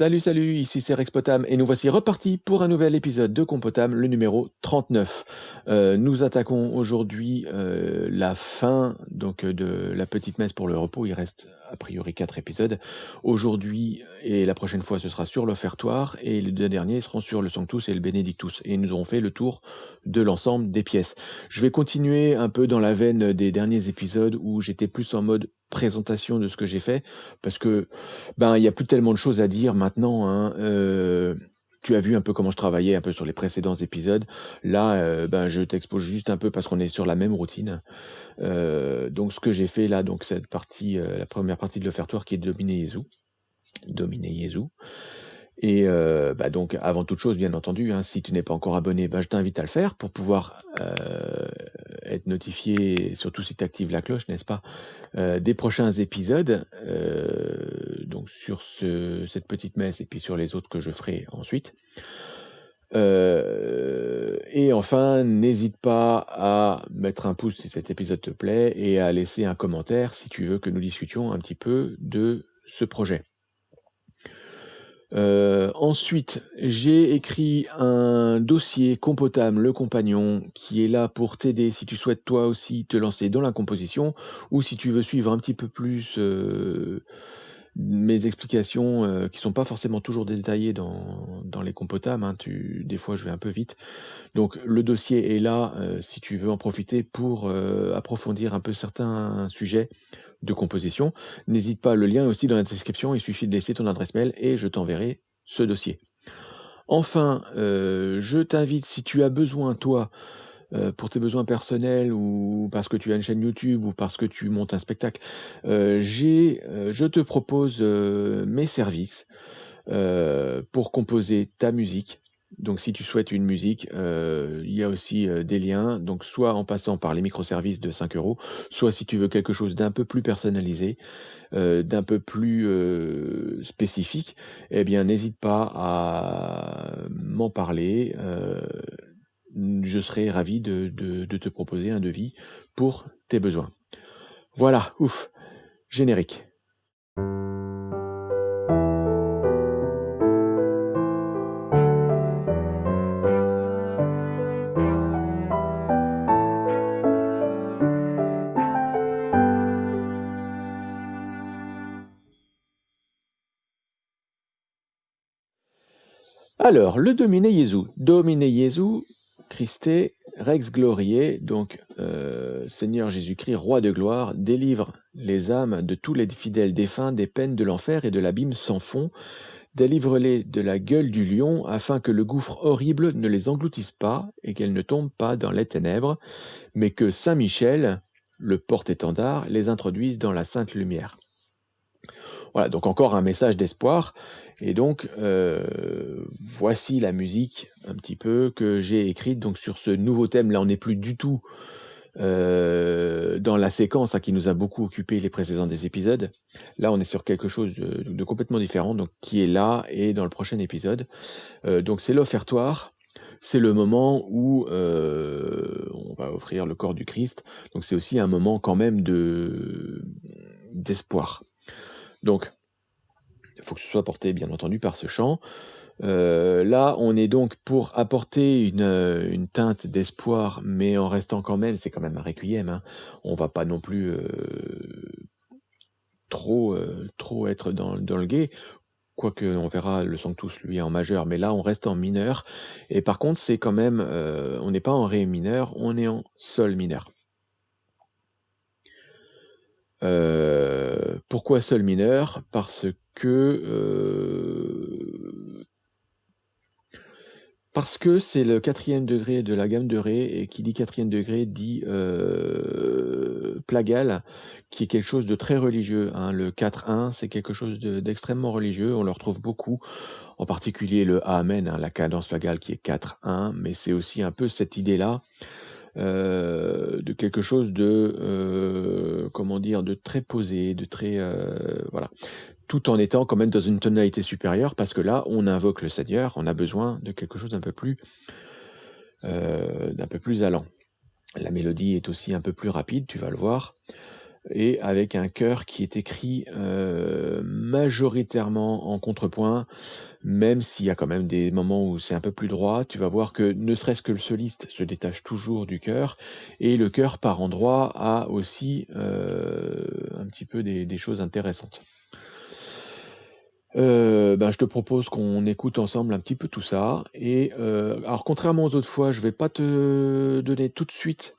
Salut, salut, ici c'est Rex Potam et nous voici repartis pour un nouvel épisode de Compotam, le numéro 39. Euh, nous attaquons aujourd'hui euh, la fin donc de la petite messe pour le repos. Il reste a priori quatre épisodes. Aujourd'hui et la prochaine fois, ce sera sur l'offertoire et les deux derniers seront sur le Sanctus et le Benedictus. Et nous aurons fait le tour de l'ensemble des pièces. Je vais continuer un peu dans la veine des derniers épisodes où j'étais plus en mode présentation de ce que j'ai fait parce que ben il y a plus tellement de choses à dire maintenant. Hein. Euh, tu as vu un peu comment je travaillais un peu sur les précédents épisodes. Là, euh, ben, je t'expose juste un peu parce qu'on est sur la même routine. Euh, donc, ce que j'ai fait là, donc cette partie, la première partie de l'offertoire qui est Dominer Jésus. Dominer Jésus. Et euh, bah donc, avant toute chose, bien entendu, hein, si tu n'es pas encore abonné, bah, je t'invite à le faire pour pouvoir euh, être notifié, surtout si tu actives la cloche, n'est-ce pas, euh, des prochains épisodes, donc sur ce, cette petite messe et puis sur les autres que je ferai ensuite. et enfin, n'hésite pas à mettre un pouce si cet épisode te plaît et à laisser un commentaire si tu veux que nous discutions un petit peu de ce projet. Euh, ensuite, j'ai écrit un dossier Compotam, le compagnon, qui est là pour t'aider si tu souhaites toi aussi te lancer dans la composition, ou si tu veux suivre un petit peu plus euh, mes explications, euh, qui sont pas forcément toujours détaillées dans, dans les Compotam, hein, tu, des fois je vais un peu vite. Donc le dossier est là si tu veux en profiter pour approfondir un peu certains sujets de composition. N'hésite pas, le lien est aussi dans la description, il suffit de laisser ton adresse mail et je t'enverrai ce dossier. Enfin, euh, je t'invite, si tu as besoin, toi, euh, pour tes besoins personnels ou parce que tu as une chaîne YouTube ou parce que tu montes un spectacle, euh, j'ai, je te propose mes services pour composer ta musique donc si tu souhaites une musique, euh, il y a aussi euh, des liens, donc soit en passant par les microservices de 5 euros, soit si tu veux quelque chose d'un peu plus personnalisé, euh, d'un peu plus spécifique, eh bien n'hésite pas à m'en parler. je serai ravi de, de te proposer un devis pour tes besoins. Voilà, ouf, générique. Alors, le Domine Jésus. Domine Jésus, Christé, Rex Gloriae, donc euh, Seigneur Jésus-Christ, roi de gloire, délivre les âmes de tous les fidèles défunts des peines de l'enfer et de l'abîme sans fond, délivre-les de la gueule du lion, afin que le gouffre horrible ne les engloutisse pas et qu'elles ne tombent pas dans les ténèbres, mais que Saint Michel, le porte-étendard, les introduise dans la sainte lumière. Voilà, donc encore un message d'espoir. Et donc, euh, voici la musique un petit peu que j'ai écrite donc sur ce nouveau thème. Là, on n'est plus du tout euh, dans la séquence hein, qui nous a beaucoup occupé les précédents des épisodes. Là, on est sur quelque chose de, complètement différent, donc qui est là et dans le prochain épisode. Euh, donc, c'est l'offertoire. C'est le moment où on va offrir le corps du Christ. Donc, c'est aussi un moment quand même de d'espoir. Donc, il faut que ce soit porté, bien entendu, par ce chant. Euh, là, on est donc pour apporter une, euh, teinte d'espoir, mais en restant quand même, c'est quand même un requiem. Hein. On va pas non plus euh, trop, être dans, le guet. Quoique on verra le tous lui en majeur, mais là on reste en mineur. Et par contre, c'est quand même, on n'est pas en ré mineur, on est en sol mineur. Pourquoi sol mineur? Parce que euh, parce que c'est le quatrième degré de la gamme de Ré, et qui dit quatrième degré dit euh, plagal, qui est quelque chose de très religieux. Hein. Le 4-1, c'est quelque chose d'extrêmement religieux, on le retrouve beaucoup, en particulier le Amen, hein, la cadence plagale qui est 4-1, mais c'est aussi un peu cette idée-là, euh, de quelque chose de euh, comment dire de très posé, de très euh, voilà, tout en étant quand même dans une tonalité supérieure parce que là on invoque le Seigneur, on a besoin de quelque chose d'un peu plus d'un peu plus allant. La mélodie est aussi un peu plus rapide, tu vas le voir, et avec un chœur qui est écrit majoritairement en contrepoint, même s'il y a quand même des moments où c'est un peu plus droit, tu vas voir que ne serait-ce que le soliste se détache toujours du chœur, et le chœur par endroit a aussi euh, un petit peu des, des choses intéressantes. Euh, ben, je te propose qu'on écoute ensemble un petit peu tout ça. Et euh, alors, contrairement aux autres fois, je vais pas te donner tout de suite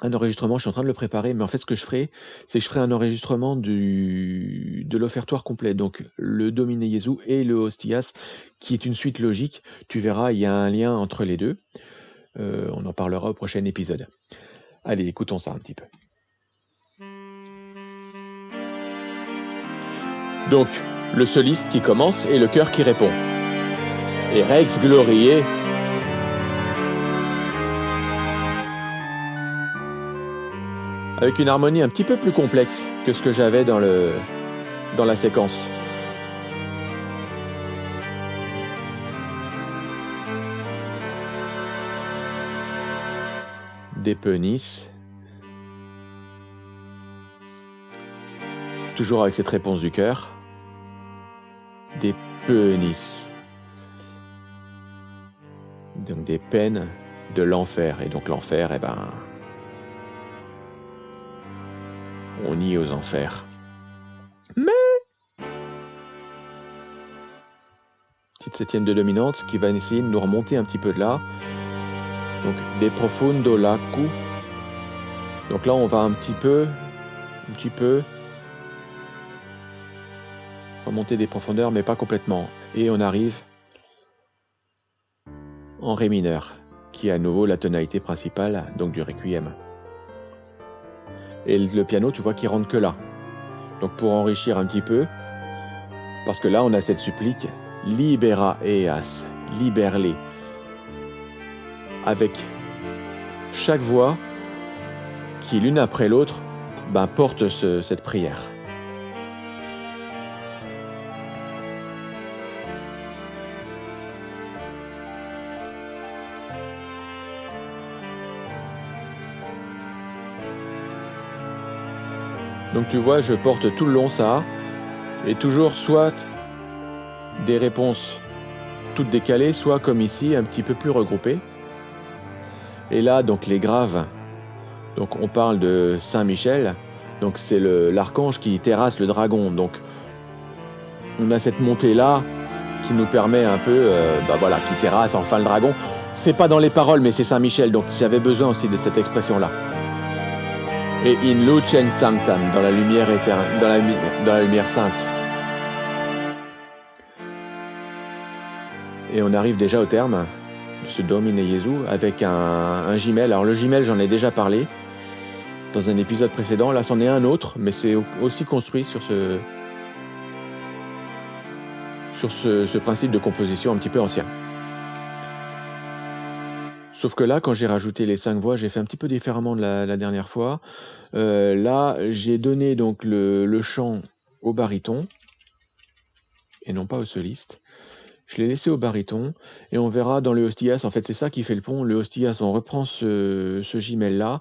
un enregistrement. Je suis en train de le préparer, mais en fait, ce que je ferai, c'est que je ferai un enregistrement du, de l'offertoire complet. Donc, le Domine Jesu et le Hostias, qui est une suite logique. Tu verras, il y a un lien entre les deux. Euh, on en parlera au prochain épisode. Allez, écoutons ça un petit peu. Donc, le soliste qui commence et le chœur qui répond. Et Rex Glorier avec une harmonie un petit peu plus complexe que ce que j'avais dans, dans la séquence. Des penisses. Toujours avec cette réponse du cœur des penisses. Donc des peines de l'enfer. Et donc l'enfer, eh ben, on y est aux enfers. Mais petite septième de dominante qui va essayer de nous remonter un petit peu de là. Donc des profundo lacu. Donc là on va un petit peu, un petit peu remonter des profondeurs, mais pas complètement. Et on arrive en Ré mineur, qui est à nouveau la tonalité principale, donc du Requiem. Et le piano, tu vois qu'il rentre que là. Donc pour enrichir un petit peu, parce que là on a cette supplique, Libera eas, libère-les, avec chaque voix qui l'une après l'autre ben, porte cette prière. Donc tu vois, je porte tout le long ça, et toujours soit des réponses toutes décalées, soit comme ici, un petit peu plus regroupées. Et là, donc les graves, donc on parle de Saint Michel, donc c'est l'archange qui terrasse le dragon. Donc on a cette montée là qui nous permet un peu, euh, bah voilà, qui terrasse enfin le dragon. C'est pas dans les paroles, mais c'est Saint Michel, donc j'avais besoin aussi de cette expression là et in lucem sanctam, dans la lumière dans la, lumière sainte. Et on arrive déjà au terme de ce Domine Jesu avec un, un. Alors le gimel, j'en ai déjà parlé dans un épisode précédent. Là, c'en est un autre, mais c'est aussi construit sur ce sur ce principe de composition un petit peu ancien. Sauf que là, quand j'ai rajouté les cinq voix, j'ai fait un petit peu différemment de la, dernière fois. Euh, là, j'ai donné donc le, chant au baryton et non pas au soliste. Je l'ai laissé au baryton et on verra dans le hostias. En fait, c'est ça qui fait le pont. Le hostias, on reprend ce, ce gimel là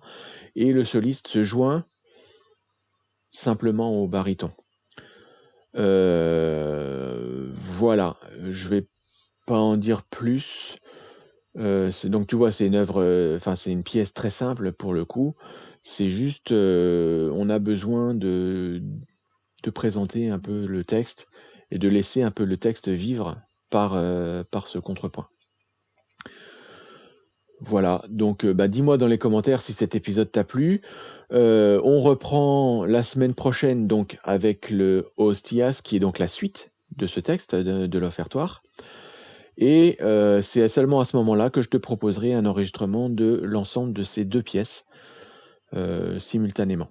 et le soliste se joint simplement au baryton. Euh, voilà, je vais pas en dire plus. Euh, donc tu vois, c'est une œuvre, euh, enfin c'est une pièce très simple pour le coup. C'est juste, euh, on a besoin de, de présenter un peu le texte et de laisser un peu le texte vivre par, ce contrepoint. Voilà, donc bah, dis-moi dans les commentaires si cet épisode t'a plu. on reprend la semaine prochaine donc avec le Hostias, qui est donc la suite de ce texte de l'offertoire. Et euh, c'est seulement à ce moment-là que je te proposerai un enregistrement de l'ensemble de ces deux pièces euh, simultanément.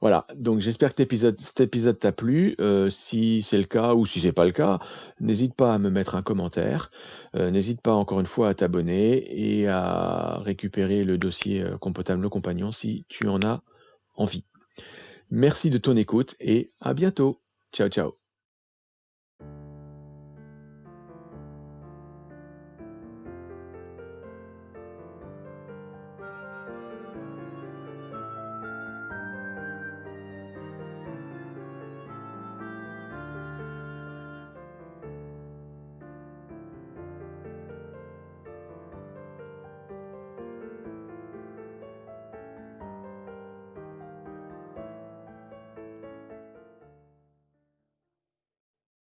Voilà, donc j'espère que cet épisode t'a plu. Euh, si c'est le cas ou si c'est pas le cas, n'hésite pas à me mettre un commentaire. n'hésite pas encore une fois à t'abonner et à récupérer le dossier Compotable le Compagnon si tu en as envie. Merci de ton écoute et à bientôt. Ciao ciao.